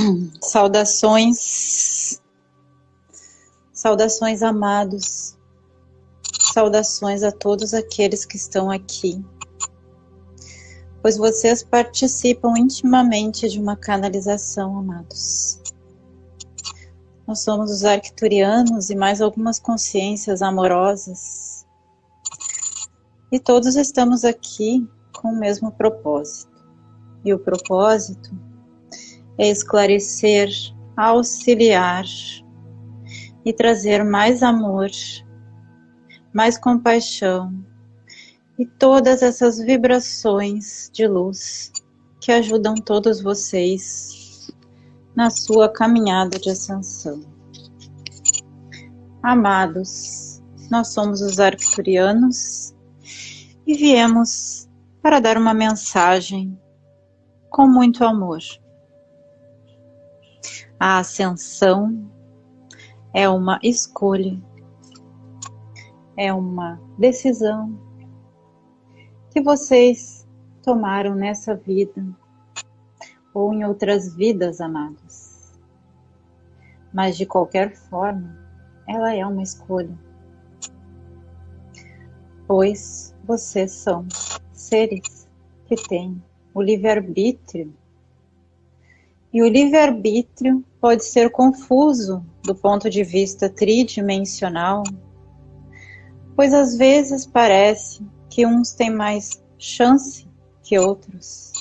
Saudações, saudações amados, saudações a todos aqueles que estão aqui, pois vocês participam intimamente de uma canalização, amados. Nós somos os arcturianos e mais algumas consciências amorosas, e todos estamos aqui com o mesmo propósito. E o propósito esclarecer, auxiliar e trazer mais amor, mais compaixão e todas essas vibrações de luz que ajudam todos vocês na sua caminhada de ascensão. Amados, nós somos os arcturianos e viemos para dar uma mensagem com muito amor a ascensão é uma escolha, é uma decisão que vocês tomaram nessa vida ou em outras vidas, amados. Mas de qualquer forma, ela é uma escolha. Pois vocês são seres que têm o livre-arbítrio e o livre-arbítrio pode ser confuso do ponto de vista tridimensional, pois às vezes parece que uns têm mais chance que outros.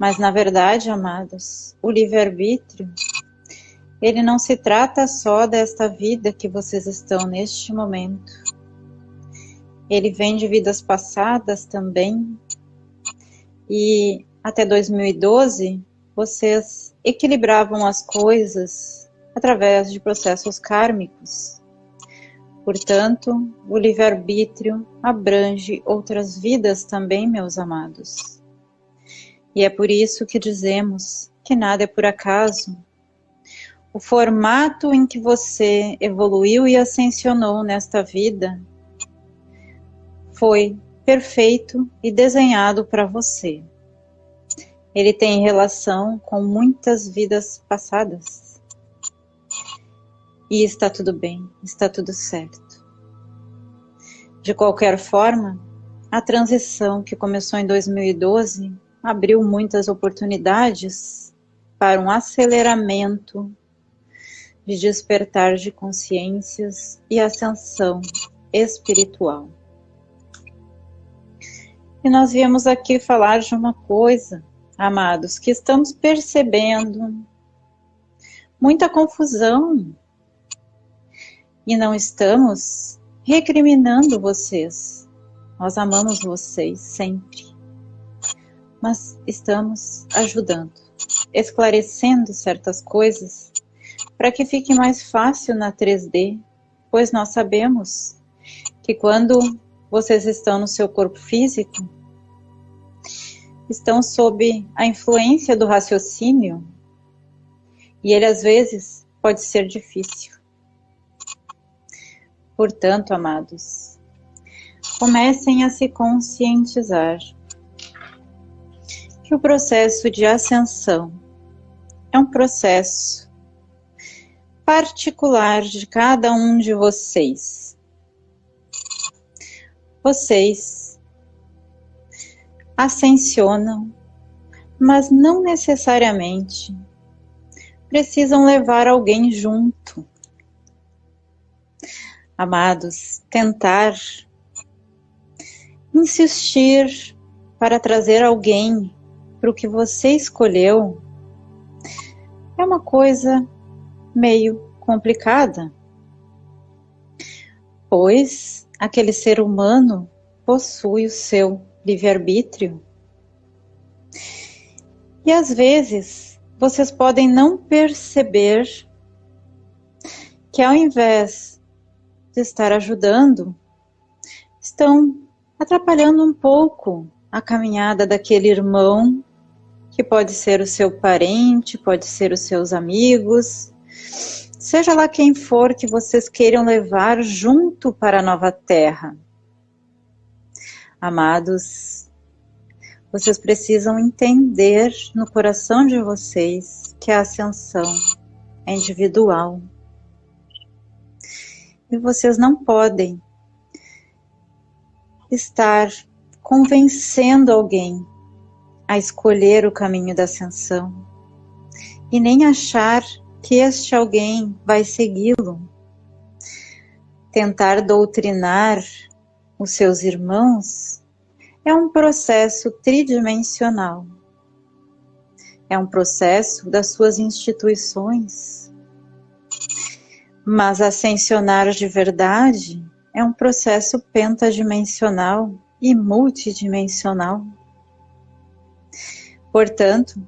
Mas na verdade, amados, o livre-arbítrio, ele não se trata só desta vida que vocês estão neste momento. Ele vem de vidas passadas também. E até 2012, vocês equilibravam as coisas através de processos kármicos. Portanto, o livre-arbítrio abrange outras vidas também, meus amados. E é por isso que dizemos que nada é por acaso. O formato em que você evoluiu e ascensionou nesta vida foi perfeito e desenhado para você ele tem relação com muitas vidas passadas. E está tudo bem, está tudo certo. De qualquer forma, a transição que começou em 2012 abriu muitas oportunidades para um aceleramento de despertar de consciências e ascensão espiritual. E nós viemos aqui falar de uma coisa amados, que estamos percebendo muita confusão e não estamos recriminando vocês. Nós amamos vocês sempre, mas estamos ajudando, esclarecendo certas coisas para que fique mais fácil na 3D, pois nós sabemos que quando vocês estão no seu corpo físico, estão sob a influência do raciocínio e ele às vezes pode ser difícil. Portanto, amados, comecem a se conscientizar que o processo de ascensão é um processo particular de cada um de vocês. Vocês ascensionam, mas não necessariamente precisam levar alguém junto. Amados, tentar insistir para trazer alguém para o que você escolheu é uma coisa meio complicada, pois aquele ser humano possui o seu livre-arbítrio. E às vezes vocês podem não perceber que ao invés de estar ajudando, estão atrapalhando um pouco a caminhada daquele irmão, que pode ser o seu parente, pode ser os seus amigos, seja lá quem for que vocês queiram levar junto para a nova terra. Amados, vocês precisam entender no coração de vocês que a ascensão é individual. E vocês não podem estar convencendo alguém a escolher o caminho da ascensão e nem achar que este alguém vai segui-lo. Tentar doutrinar os seus irmãos é um processo tridimensional. É um processo das suas instituições. Mas ascensionar de verdade é um processo pentadimensional e multidimensional. Portanto,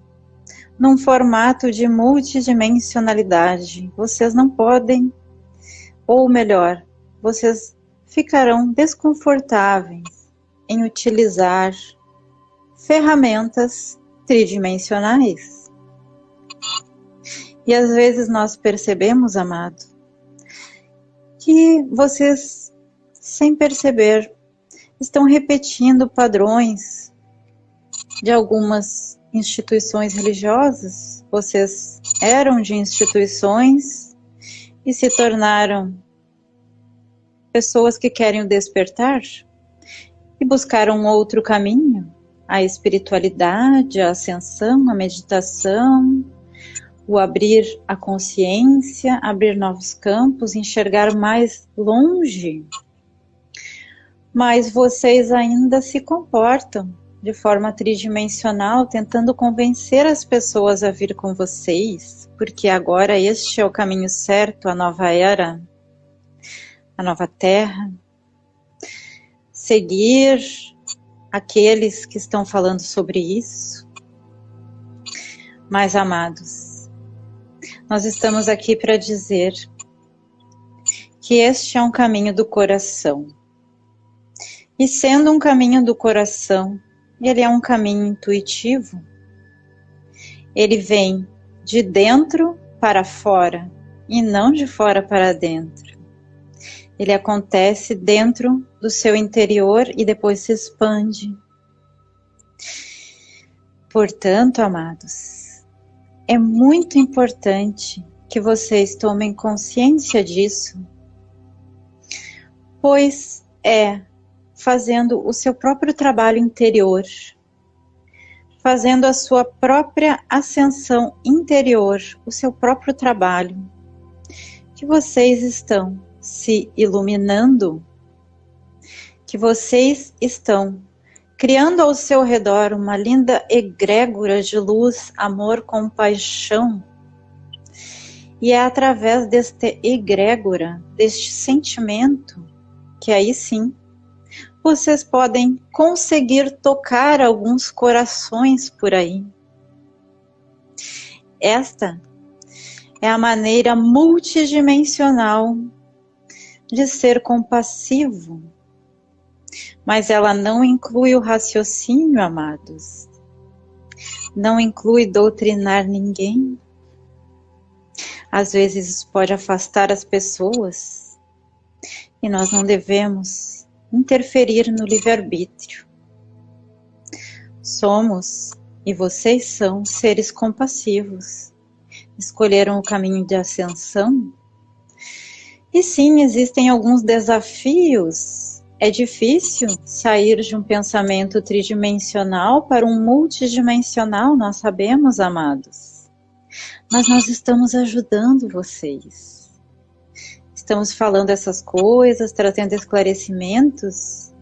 num formato de multidimensionalidade, vocês não podem, ou melhor, vocês ficarão desconfortáveis em utilizar ferramentas tridimensionais. E às vezes nós percebemos, amado, que vocês, sem perceber, estão repetindo padrões de algumas instituições religiosas. Vocês eram de instituições e se tornaram pessoas que querem o despertar e buscaram outro caminho, a espiritualidade, a ascensão, a meditação, o abrir a consciência, abrir novos campos, enxergar mais longe. Mas vocês ainda se comportam de forma tridimensional, tentando convencer as pessoas a vir com vocês, porque agora este é o caminho certo, a nova era, a nova terra. Seguir aqueles que estão falando sobre isso. Mas, amados, nós estamos aqui para dizer que este é um caminho do coração e sendo um caminho do coração, ele é um caminho intuitivo. Ele vem de dentro para fora e não de fora para dentro. Ele acontece dentro do seu interior e depois se expande. Portanto, amados, é muito importante que vocês tomem consciência disso, pois é fazendo o seu próprio trabalho interior, fazendo a sua própria ascensão interior, o seu próprio trabalho, que vocês estão se iluminando, que vocês estão criando ao seu redor uma linda egrégora de luz, amor, compaixão. E é através deste egrégora, deste sentimento, que aí sim vocês podem conseguir tocar alguns corações por aí. Esta é a maneira multidimensional de ser compassivo, mas ela não inclui o raciocínio, amados. Não inclui doutrinar ninguém. Às vezes isso pode afastar as pessoas e nós não devemos interferir no livre-arbítrio. Somos, e vocês são, seres compassivos. Escolheram o caminho de ascensão? E sim, existem alguns desafios. É difícil sair de um pensamento tridimensional para um multidimensional, nós sabemos, amados. Mas nós estamos ajudando vocês estamos falando essas coisas, trazendo esclarecimentos,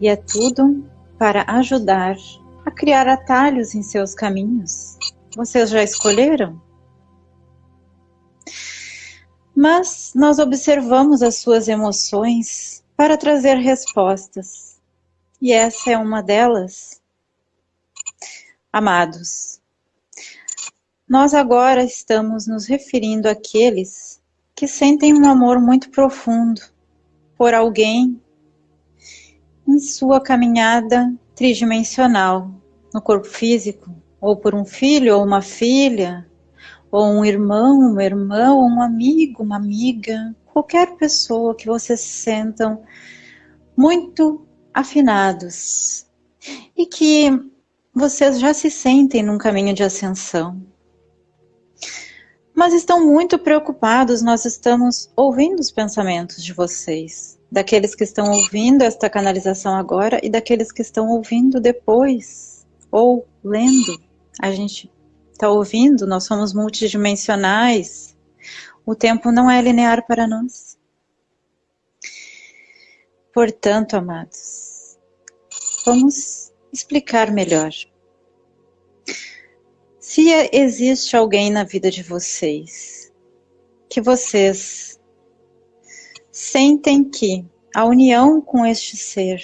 e é tudo para ajudar a criar atalhos em seus caminhos. Vocês já escolheram? Mas nós observamos as suas emoções para trazer respostas. E essa é uma delas. Amados, nós agora estamos nos referindo àqueles que sentem um amor muito profundo por alguém em sua caminhada tridimensional no corpo físico, ou por um filho ou uma filha, ou um irmão, uma irmã, ou um amigo, uma amiga, qualquer pessoa que vocês sentam muito afinados e que vocês já se sentem num caminho de ascensão. mas estão muito preocupados. Nós estamos ouvindo os pensamentos de vocês, daqueles que estão ouvindo esta canalização agora e daqueles que estão ouvindo depois ou lendo. A gente está ouvindo, nós somos multidimensionais. O tempo não é linear para nós. Portanto, amados, vamos explicar melhor. Se existe alguém na vida de vocês que vocês sentem que a união com este ser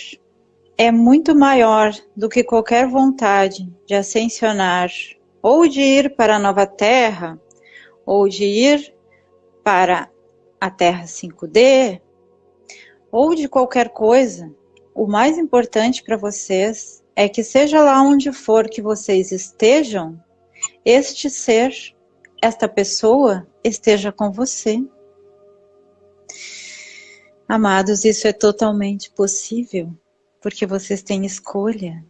é muito maior do que qualquer vontade de ascensionar ou de ir para a nova Terra, ou de ir para a Terra 5D, ou de qualquer coisa, o mais importante para vocês é que seja lá onde for que vocês estejam, este ser, esta pessoa, esteja com você. Amados, isso é totalmente possível, porque vocês têm escolha.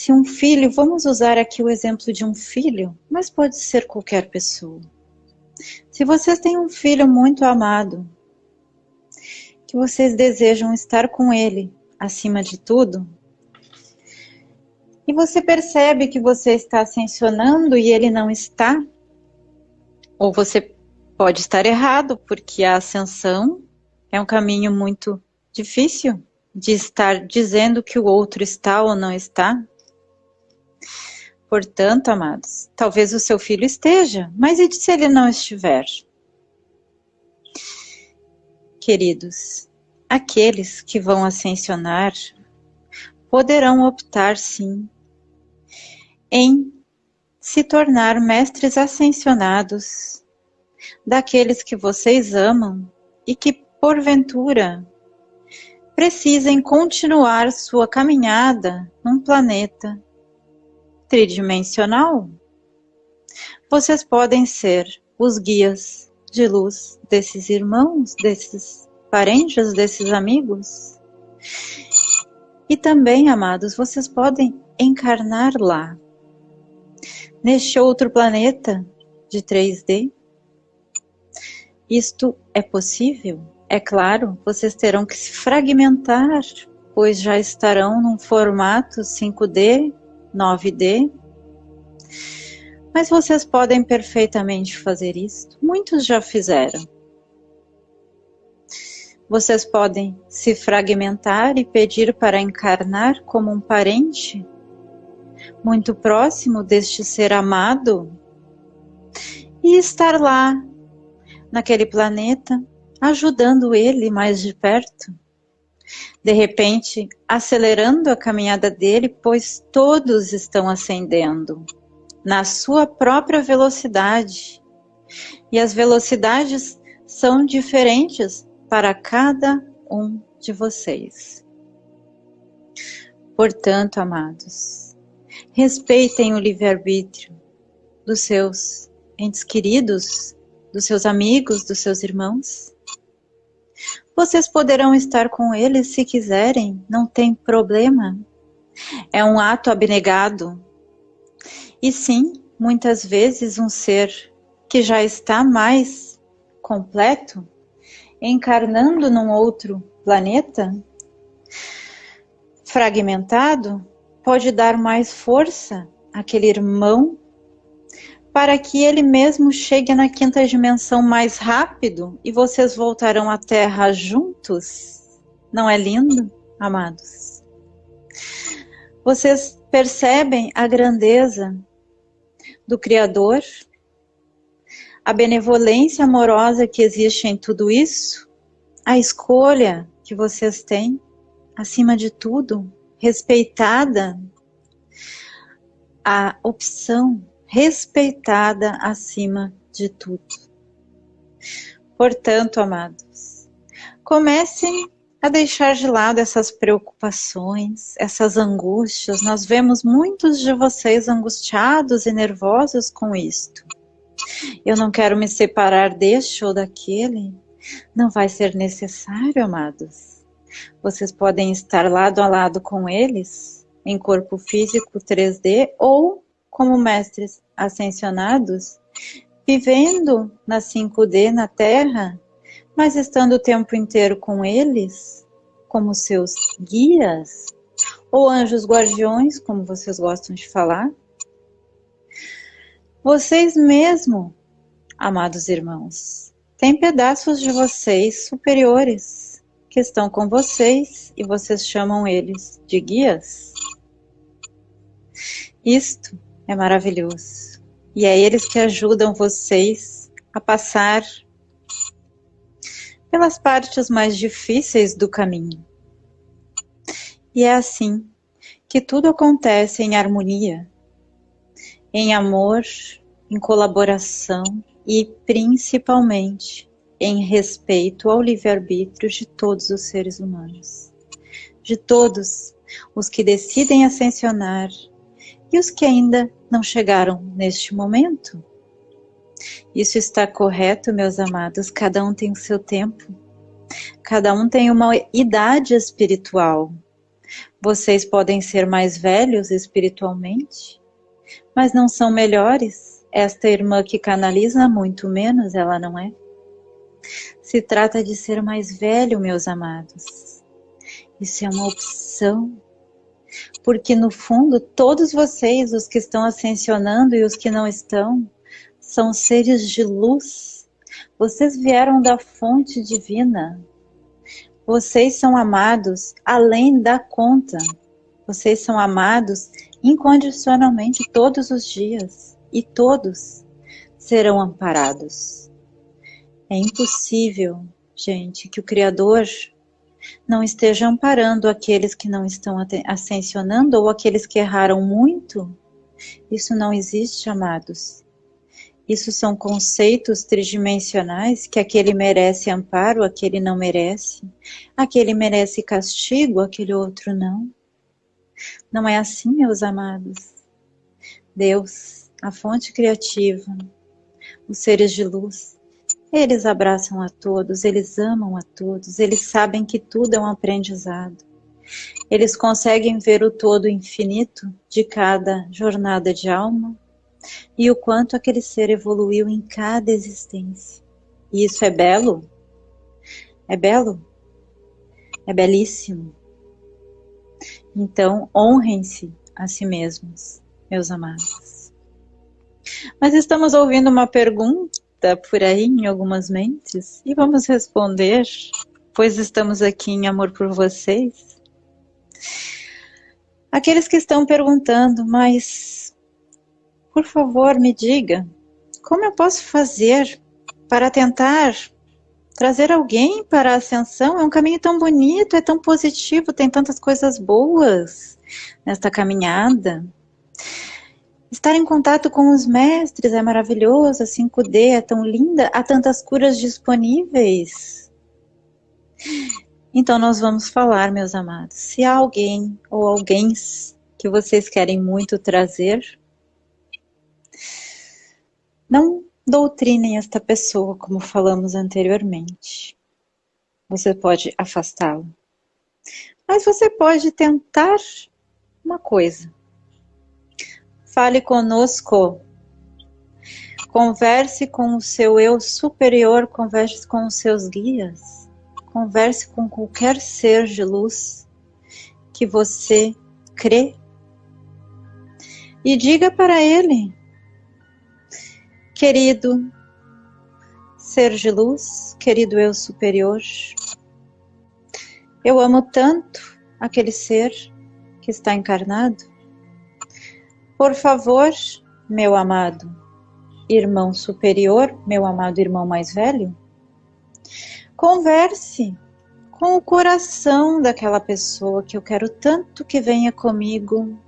Se um filho, vamos usar aqui o exemplo de um filho, mas pode ser qualquer pessoa. Se vocês têm um filho muito amado, que vocês desejam estar com ele acima de tudo, e você percebe que você está ascensionando e ele não está, ou você pode estar errado, porque a ascensão é um caminho muito difícil de estar dizendo que o outro está ou não está. Portanto, amados, talvez o seu filho esteja, mas e se ele não estiver? Queridos, aqueles que vão ascensionar poderão optar sim em se tornar mestres ascensionados daqueles que vocês amam e que, porventura, precisem continuar sua caminhada num planeta tridimensional, vocês podem ser os guias de luz desses irmãos, desses parentes, desses amigos. E também, amados, vocês podem encarnar lá, neste outro planeta de 3D. Isto é possível? É claro, vocês terão que se fragmentar, pois já estarão num formato 5D 9D. Mas vocês podem perfeitamente fazer isso. Muitos já fizeram. Vocês podem se fragmentar e pedir para encarnar como um parente muito próximo deste ser amado e estar lá, naquele planeta, ajudando ele mais de perto de repente acelerando a caminhada dele, pois todos estão ascendendo na sua própria velocidade. E as velocidades são diferentes para cada um de vocês. Portanto, amados, respeitem o livre-arbítrio dos seus entes queridos, dos seus amigos, dos seus irmãos. Vocês poderão estar com eles se quiserem, não tem problema. É um ato abnegado. E sim, muitas vezes um ser que já está mais completo, encarnando num outro planeta, fragmentado, pode dar mais força àquele irmão para que ele mesmo chegue na quinta dimensão mais rápido e vocês voltarão à Terra juntos? Não é lindo, amados? Vocês percebem a grandeza do Criador? A benevolência amorosa que existe em tudo isso? A escolha que vocês têm, acima de tudo, respeitada? A opção respeitada acima de tudo. Portanto, amados, comecem a deixar de lado essas preocupações, essas angústias. Nós vemos muitos de vocês angustiados e nervosos com isto. Eu não quero me separar deste ou daquele. Não vai ser necessário, amados. Vocês podem estar lado a lado com eles, em corpo físico 3D ou como mestres ascensionados, vivendo na 5D na Terra, mas estando o tempo inteiro com eles, como seus guias, ou anjos guardiões, como vocês gostam de falar. Vocês mesmo, amados irmãos, têm pedaços de vocês superiores que estão com vocês e vocês chamam eles de guias. Isto é maravilhoso. E é eles que ajudam vocês a passar pelas partes mais difíceis do caminho. E é assim que tudo acontece em harmonia, em amor, em colaboração e principalmente em respeito ao livre-arbítrio de todos os seres humanos, de todos os que decidem ascensionar e os que ainda não chegaram neste momento. Isso está correto, meus amados, cada um tem o seu tempo, cada um tem uma idade espiritual. Vocês podem ser mais velhos espiritualmente, mas não são melhores. Esta irmã que canaliza, muito menos, ela não é. Se trata de ser mais velho, meus amados. Isso é uma opção porque no fundo todos vocês, os que estão ascensionando e os que não estão, são seres de luz. Vocês vieram da fonte divina. Vocês são amados além da conta. Vocês são amados incondicionalmente todos os dias e todos serão amparados. É impossível, gente, que o Criador não esteja amparando aqueles que não estão ascensionando ou aqueles que erraram muito. Isso não existe, amados. Isso são conceitos tridimensionais que aquele merece amparo, aquele não merece. Aquele merece castigo, aquele outro não. Não é assim, meus amados. Deus, a fonte criativa, os seres de luz, eles abraçam a todos, eles amam a todos, eles sabem que tudo é um aprendizado. Eles conseguem ver o todo infinito de cada jornada de alma e o quanto aquele ser evoluiu em cada existência. E isso é belo? É belo? É belíssimo. Então, honrem-se a si mesmos, meus amados. Mas estamos ouvindo uma pergunta por aí em algumas mentes e vamos responder, pois estamos aqui em amor por vocês. Aqueles que estão perguntando, mas por favor me diga, como eu posso fazer para tentar trazer alguém para a ascensão? É um caminho tão bonito, é tão positivo, tem tantas coisas boas nesta caminhada. Estar em contato com os mestres é maravilhoso, a 5D é tão linda, há tantas curas disponíveis. Então nós vamos falar, meus amados. Se há alguém ou alguém que vocês querem muito trazer, não doutrinem esta pessoa, como falamos anteriormente. Você pode afastá-lo. Mas você pode tentar uma coisa Fale conosco. Converse com o seu eu superior, converse com os seus guias. Converse com qualquer ser de luz que você crê. E diga para ele, querido ser de luz, querido eu superior, eu amo tanto aquele ser que está encarnado por favor, meu amado irmão superior, meu amado irmão mais velho, converse com o coração daquela pessoa que eu quero tanto que venha comigo.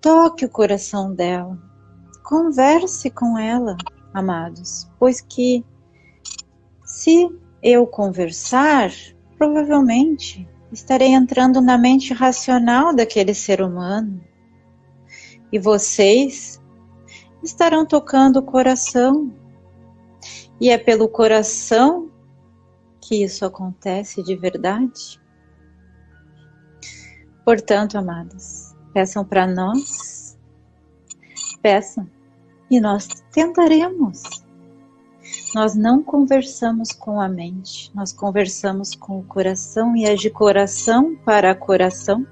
Toque o coração dela, converse com ela, amados, pois que se eu conversar, provavelmente estarei entrando na mente racional daquele ser humano e vocês estarão tocando o coração. E é pelo coração que isso acontece de verdade. Portanto, amados, peçam para nós Peça e nós tentaremos. Nós não conversamos com a mente, nós conversamos com o coração e é de coração para coração.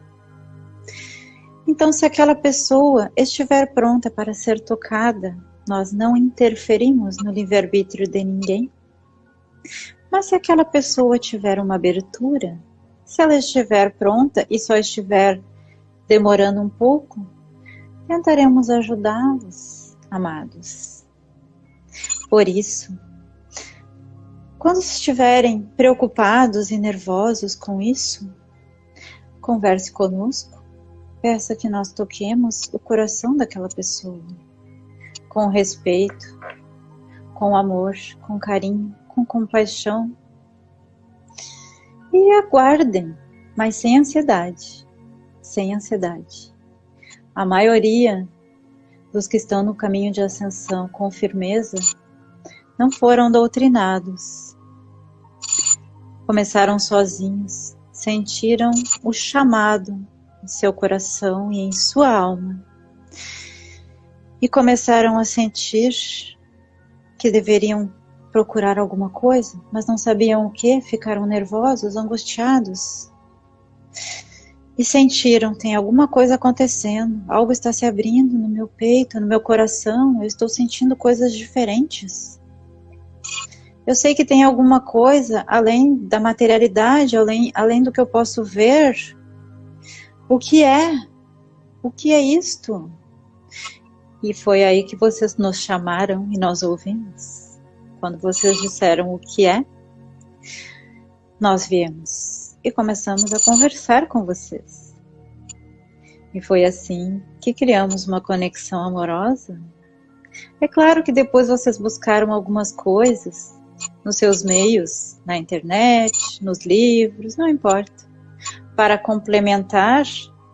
Então, se aquela pessoa estiver pronta para ser tocada, nós não interferimos no livre-arbítrio de ninguém. Mas se aquela pessoa tiver uma abertura, se ela estiver pronta e só estiver demorando um pouco, tentaremos ajudá-los, amados. Por isso, quando estiverem preocupados e nervosos com isso, converse conosco, peça que nós toquemos o coração daquela pessoa, com respeito, com amor, com carinho, com compaixão. E aguardem, mas sem ansiedade, sem ansiedade. A maioria dos que estão no caminho de ascensão com firmeza não foram doutrinados. Começaram sozinhos, sentiram o chamado em seu coração e em sua alma. E começaram a sentir que deveriam procurar alguma coisa, mas não sabiam o que, ficaram nervosos, angustiados e sentiram: tem alguma coisa acontecendo, algo está se abrindo no meu peito, no meu coração, eu estou sentindo coisas diferentes. Eu sei que tem alguma coisa além da materialidade, além, além do que eu posso ver. O que é? O que é isto? E foi aí que vocês nos chamaram e nós ouvimos. Quando vocês disseram o que é, nós viemos e começamos a conversar com vocês. E foi assim que criamos uma conexão amorosa. É claro que depois vocês buscaram algumas coisas nos seus meios, na internet, nos livros, não importa, para complementar,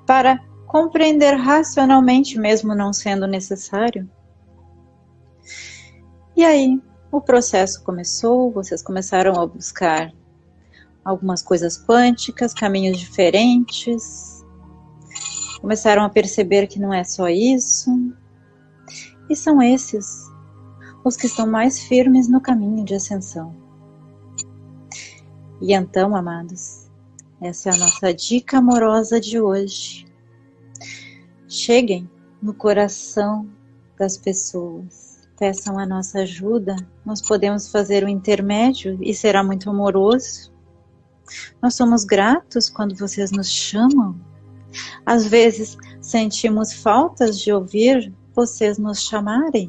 para compreender racionalmente, mesmo não sendo necessário. E aí, o processo começou, vocês começaram a buscar algumas coisas quânticas, caminhos diferentes. Começaram a perceber que não é só isso. E são esses os que estão mais firmes no caminho de ascensão. E então, amados, essa é a nossa dica amorosa de hoje. Cheguem no coração das pessoas, peçam a nossa ajuda, nós podemos fazer o intermédio e será muito amoroso. Nós somos gratos quando vocês nos chamam. Às vezes sentimos faltas de ouvir vocês nos chamarem.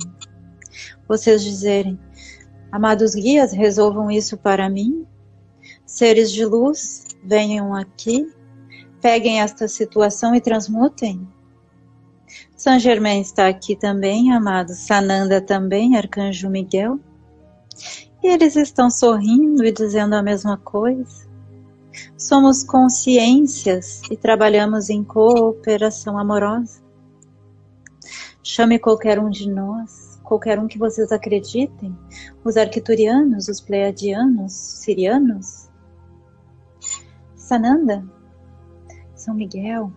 Vocês dizerem, amados guias, resolvam isso para mim. Seres de luz, venham aqui, peguem esta situação e transmutem. São Germain está aqui também, amados. Sananda também, Arcanjo Miguel. E eles estão sorrindo e dizendo a mesma coisa. Somos consciências e trabalhamos em cooperação amorosa. Chame qualquer um de nós, qualquer um que vocês acreditem, os arquiturianos, os pleiadianos, sirianos, Sananda, São Miguel,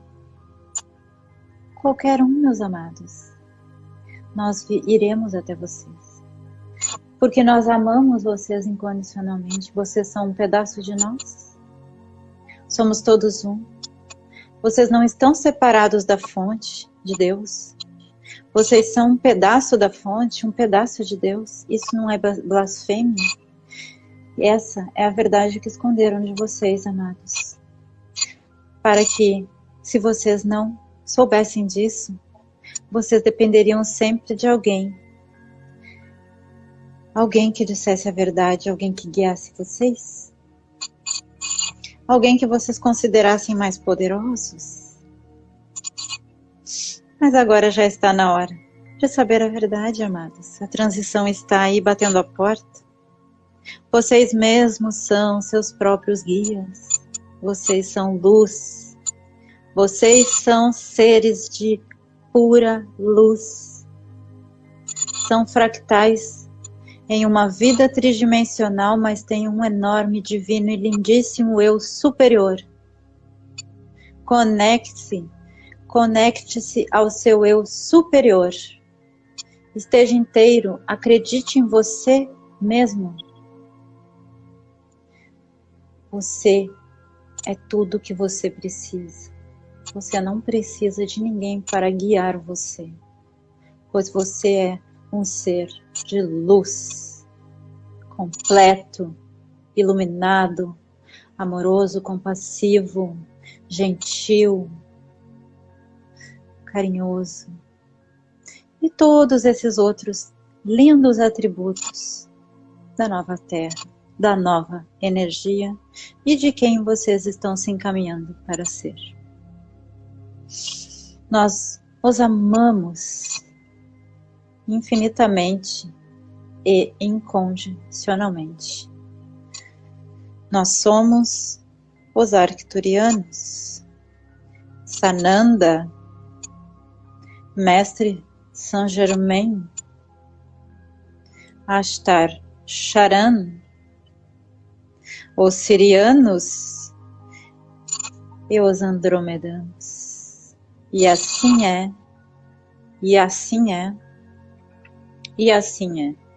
qualquer um, meus amados. Nós iremos até vocês. Porque nós amamos vocês incondicionalmente, vocês são um pedaço de nós. Somos todos um. Vocês não estão separados da fonte de Deus. Vocês são um pedaço da fonte, um pedaço de Deus. Isso não é blasfêmia. Essa é a verdade que esconderam de vocês, amados. Para que, se vocês não soubessem disso, vocês dependeriam sempre de alguém. Alguém que dissesse a verdade, alguém que guiasse vocês alguém que vocês considerassem mais poderosos. Mas agora já está na hora de saber a verdade, amados. A transição está aí batendo a porta. Vocês mesmos são seus próprios guias. Vocês são luz. Vocês são seres de pura luz. São fractais em uma vida tridimensional, mas tem um enorme, divino e lindíssimo eu superior. Conecte-se, conecte-se ao seu eu superior, esteja inteiro, acredite em você mesmo. Você é tudo o que você precisa. Você não precisa de ninguém para guiar você, pois você é um ser de luz, completo, iluminado, amoroso, compassivo, gentil, carinhoso. E todos esses outros lindos atributos da nova Terra, da nova energia e de quem vocês estão se encaminhando para ser. Nós os amamos infinitamente e incondicionalmente. Nós somos os arcturianos. Sananda, mestre Saint Germain, Astar Charan, os sirianos e os andromedanos. E assim é, e assim é, e assim é.